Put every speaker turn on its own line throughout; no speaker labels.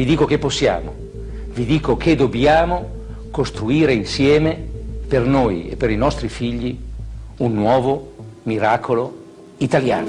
Vi dico che possiamo, vi dico che dobbiamo costruire insieme per noi e per i nostri figli un nuovo miracolo italiano.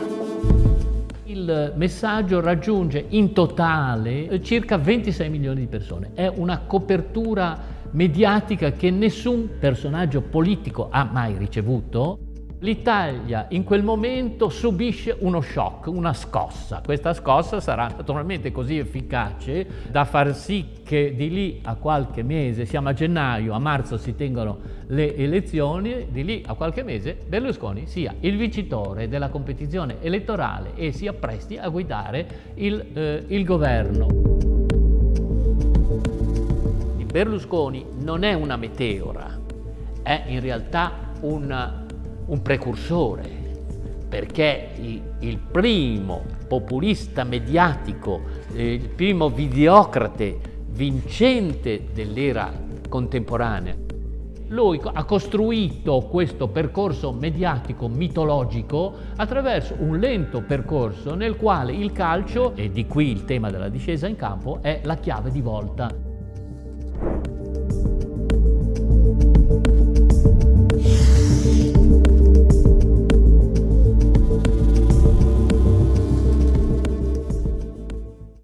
Il messaggio raggiunge in totale circa 26 milioni di persone. È una copertura mediatica che nessun personaggio politico ha mai ricevuto. L'Italia in quel momento subisce uno shock, una scossa. Questa scossa sarà naturalmente così efficace da far sì che di lì a qualche mese, siamo a gennaio, a marzo si tengono le elezioni, di lì a qualche mese Berlusconi sia il vincitore della competizione elettorale e si appresti a guidare il, eh, il governo. Berlusconi non è una meteora, è in realtà una un precursore, perché il primo populista mediatico, il primo videocrate vincente dell'era contemporanea. Lui ha costruito questo percorso mediatico mitologico attraverso un lento percorso nel quale il calcio, e di qui il tema della discesa in campo, è la chiave di volta.